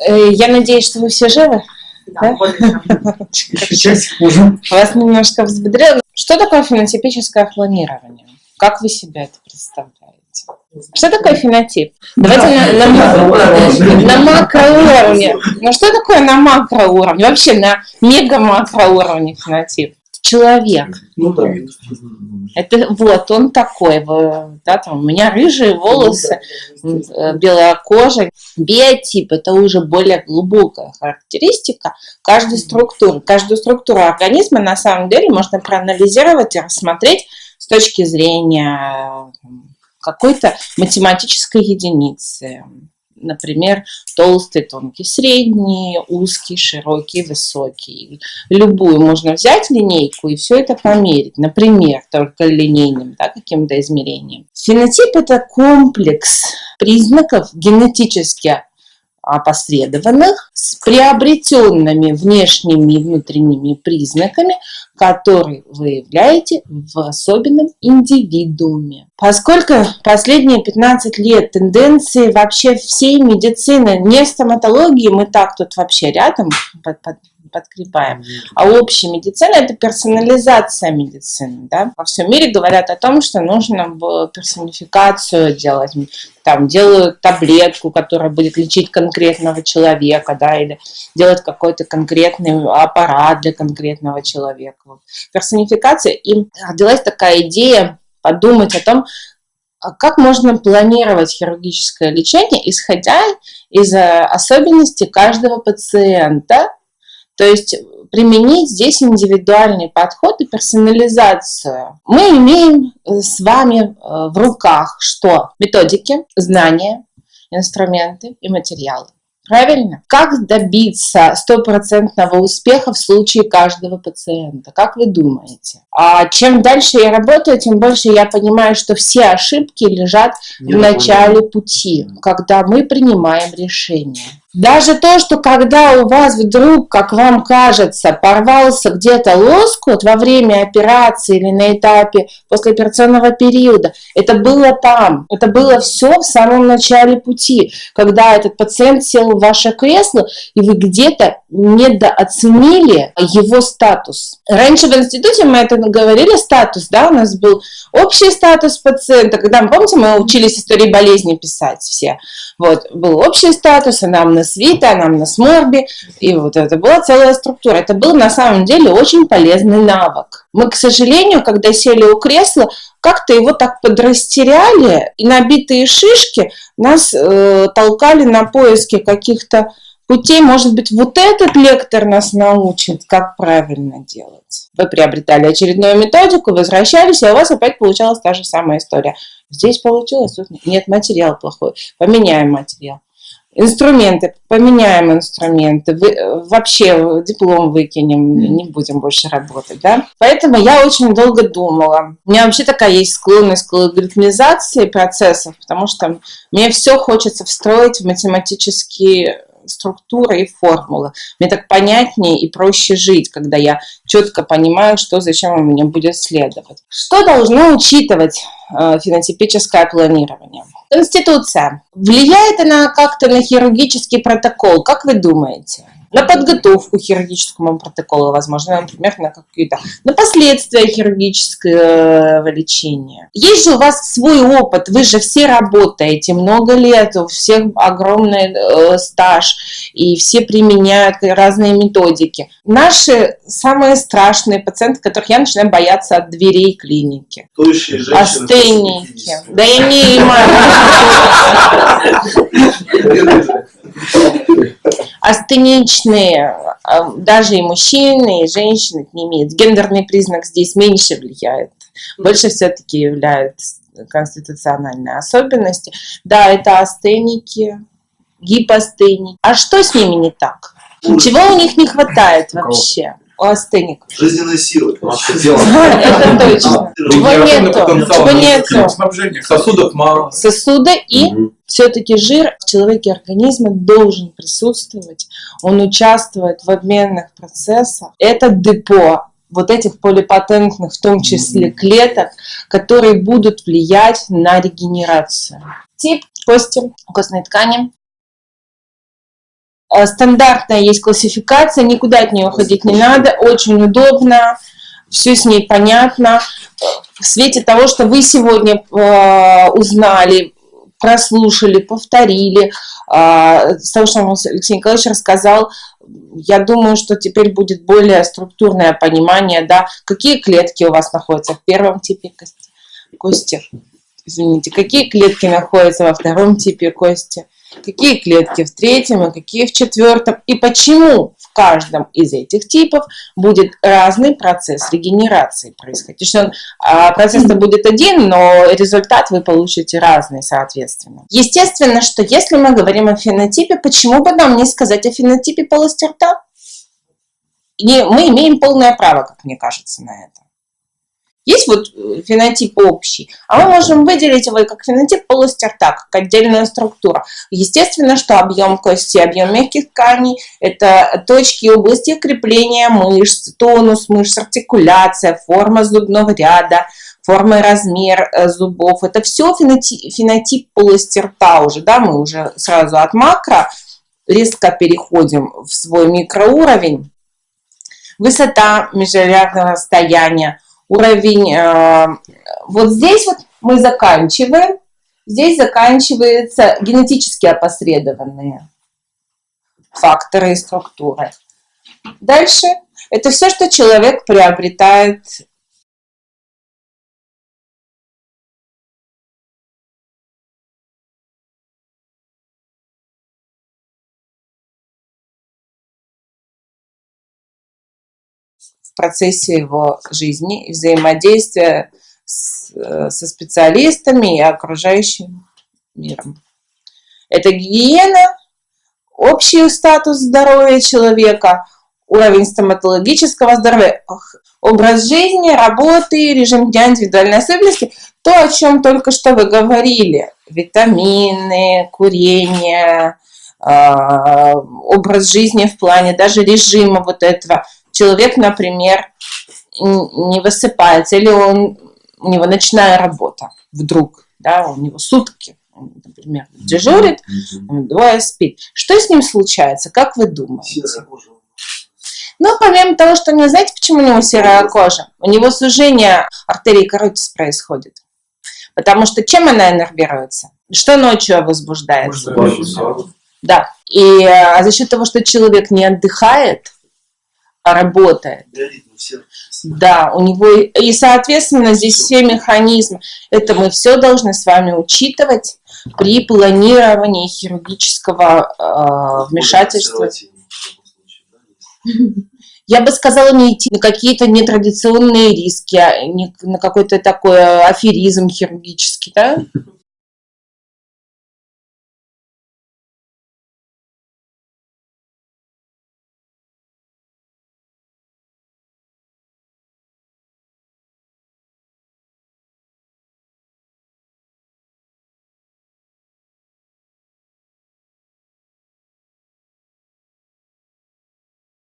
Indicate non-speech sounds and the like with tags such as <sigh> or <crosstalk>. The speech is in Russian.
Э, я надеюсь, что вы все живы. Да, да? <laughs> Вас немножко взбодрило. Что такое фенотипическое планирование? Как вы себе это представляете? Что такое фенотип? Давайте на, на, на макроуровне. Ну что такое на макроуровне? Вообще на мега-макроуровне фенотип? Человек. Ну да. Это вот он такой, да, там, у меня рыжие волосы, ну, да. белая кожа. Биотип – это уже более глубокая характеристика каждой структуры. Каждую структуру организма на самом деле можно проанализировать и рассмотреть с точки зрения какой-то математической единицы например, толстый, тонкий, средний, узкий, широкий, высокий. Любую можно взять линейку и все это померить, например, только линейным да, каким-то измерением. Фенотип – это комплекс признаков генетически опосредованных с приобретенными внешними и внутренними признаками, которые вы являете в особенном индивидууме. Поскольку последние 15 лет тенденции вообще всей медицины, не стоматологии, мы так тут вообще рядом подкрепаем. А общая медицина – это персонализация медицины. Да? Во всем мире говорят о том, что нужно персонификацию делать. Там делают таблетку, которая будет лечить конкретного человека, да, или делать какой-то конкретный аппарат для конкретного человека. Персонификация. И родилась такая идея подумать о том, а как можно планировать хирургическое лечение, исходя из э, особенностей каждого пациента, то есть применить здесь индивидуальный подход и персонализацию. Мы имеем э, с вами э, в руках что? Методики, знания, инструменты и материалы. Правильно? Как добиться стопроцентного успеха в случае каждого пациента? Как вы думаете? А чем дальше я работаю, тем больше я понимаю, что все ошибки лежат в начале пути, когда мы принимаем решение. Даже то, что когда у вас вдруг, как вам кажется, порвался где-то лоскут во время операции или на этапе послеоперационного периода, это было там, это было все в самом начале пути, когда этот пациент сел в ваше кресло, и вы где-то недооценили его статус. Раньше в институте мы это говорили, статус, да, у нас был общий статус пациента, когда, помните, мы учились истории болезни писать все, вот, был общий статус, анамнез Вита, анамнез Морби, и вот это была целая структура. Это был на самом деле очень полезный навык. Мы, к сожалению, когда сели у кресла, как-то его так подрастеряли, и набитые шишки нас э, толкали на поиски каких-то путей. Может быть, вот этот лектор нас научит, как правильно делать. Вы приобретали очередную методику, возвращались, и у вас опять получалась та же самая история. Здесь получилось, тут нет, материал плохой, поменяем материал. Инструменты, поменяем инструменты, вы, вообще диплом выкинем, не будем больше работать, да. Поэтому я очень долго думала. У меня вообще такая есть склонность к алгоритмизации процессов, потому что мне все хочется встроить в математические структура и формула. Мне так понятнее и проще жить, когда я четко понимаю, что зачем у меня будет следовать. Что должно учитывать фенотипическое планирование? Конституция. Влияет она как-то на хирургический протокол? Как вы думаете? на подготовку хирургическому протоколу, возможно, например, на какие-то, на последствия хирургического лечения. Есть же у вас свой опыт, вы же все работаете много лет, у всех огромный э, стаж, и все применяют разные методики. Наши самые страшные пациенты, которых я начинаю бояться от дверей клиники. Астеники. Да я не астеничные, а, даже и мужчины, и женщины не имеют. Гендерный признак здесь меньше влияет. Больше все-таки являются конституциональные особенности. Да, это астеники, гипостеники. А что с ними не так? Чего у них не хватает вообще? У астеников. Жизненная сила. <laughs> Это точно. Чего нету? Чего нету? Сосудов мало. Сосуда и все-таки жир в человеке организма должен присутствовать. Он участвует в обменных процессах. Это депо вот этих полипатентных, в том числе клеток, которые будут влиять на регенерацию. Тип кости, костной ткани, стандартная есть классификация, никуда от нее уходить не надо, очень удобно, все с ней понятно. В свете того, что вы сегодня э, узнали, прослушали, повторили, э, с того, что Алексей Николаевич рассказал, я думаю, что теперь будет более структурное понимание, да, какие клетки у вас находятся в первом типе кости, кости извините, какие клетки находятся во втором типе кости, какие клетки в третьем и какие в четвертом, и почему в каждом из этих типов будет разный процесс регенерации происходить. То а, процесс-то будет один, но результат вы получите разный, соответственно. Естественно, что если мы говорим о фенотипе, почему бы нам не сказать о фенотипе полости рта? И мы имеем полное право, как мне кажется, на это. Есть вот э, фенотип общий, а мы можем выделить его как фенотип полости рта, как отдельная структура. Естественно, что объем кости, объем мягких тканей – это точки области крепления мышц, тонус мышц, артикуляция, форма зубного ряда, форма и размер э, зубов. Это все фенотип, фенотип полости рта уже, да, мы уже сразу от макро резко переходим в свой микроуровень. Высота межрядного расстояния – уровень. Э, вот здесь вот мы заканчиваем. Здесь заканчиваются генетически опосредованные факторы и структуры. Дальше это все, что человек приобретает процессе его жизни и взаимодействия с, э, со специалистами и окружающим миром. Это гигиена, общий статус здоровья человека, уровень стоматологического здоровья, образ жизни, работы, режим дня, индивидуальные особенности, то, о чем только что вы говорили, витамины, курение, а, образ жизни в плане даже режима вот этого, человек, например, не высыпается, или он, у него ночная работа вдруг, да, у него сутки, он, например, дежурит, двое спит. Что с ним случается, как вы думаете? Ну, помимо того, что не знаете, почему у него серая кожа? У него сужение артерии каротис происходит. Потому что чем она иннервируется? Что ночью возбуждается? Да. И а за счет того, что человек не отдыхает, работает. Да, у него и, соответственно, здесь все механизмы. Это мы все должны с вами учитывать при планировании хирургического э, вмешательства. <laughs> Я бы сказала, не идти на какие-то нетрадиционные риски, а не на какой-то такой аферизм хирургический, да?